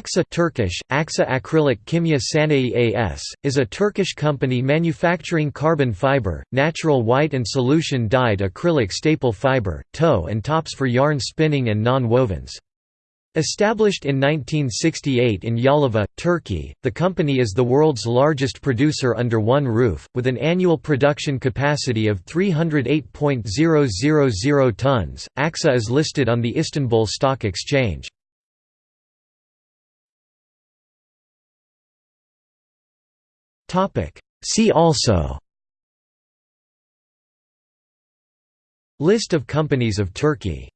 Aksa Turkish, Aksa Acrylic Kimya Sanayi AS, is a Turkish company manufacturing carbon fiber, natural white and solution-dyed acrylic staple fiber, tow and tops for yarn spinning and non-wovens. Established in 1968 in Yalova, Turkey, the company is the world's largest producer under one roof, with an annual production capacity of 308.000 tons. Aksa is listed on the Istanbul Stock Exchange. See also List of companies of Turkey